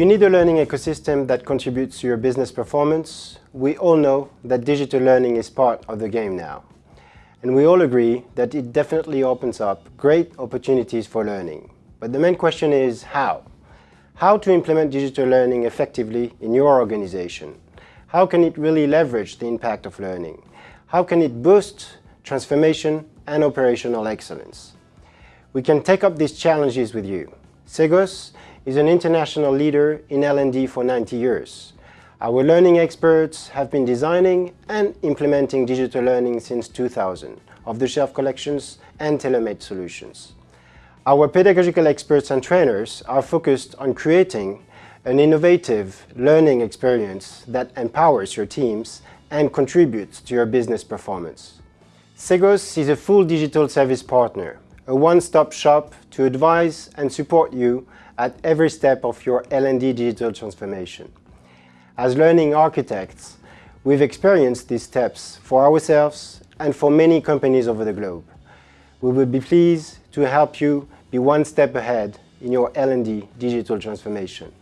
You need a learning ecosystem that contributes to your business performance. We all know that digital learning is part of the game now. And we all agree that it definitely opens up great opportunities for learning. But the main question is how? How to implement digital learning effectively in your organization? How can it really leverage the impact of learning? How can it boost transformation and operational excellence? We can take up these challenges with you. Cegos is an international leader in L&D for 90 years. Our learning experts have been designing and implementing digital learning since 2000, off-the-shelf collections and tailor-made solutions. Our pedagogical experts and trainers are focused on creating an innovative learning experience that empowers your teams and contributes to your business performance. Cegos is a full digital service partner, a one-stop shop to advise and support you at every step of your L&D digital transformation. As learning architects, we've experienced these steps for ourselves and for many companies over the globe. We will be pleased to help you be one step ahead in your L&D digital transformation.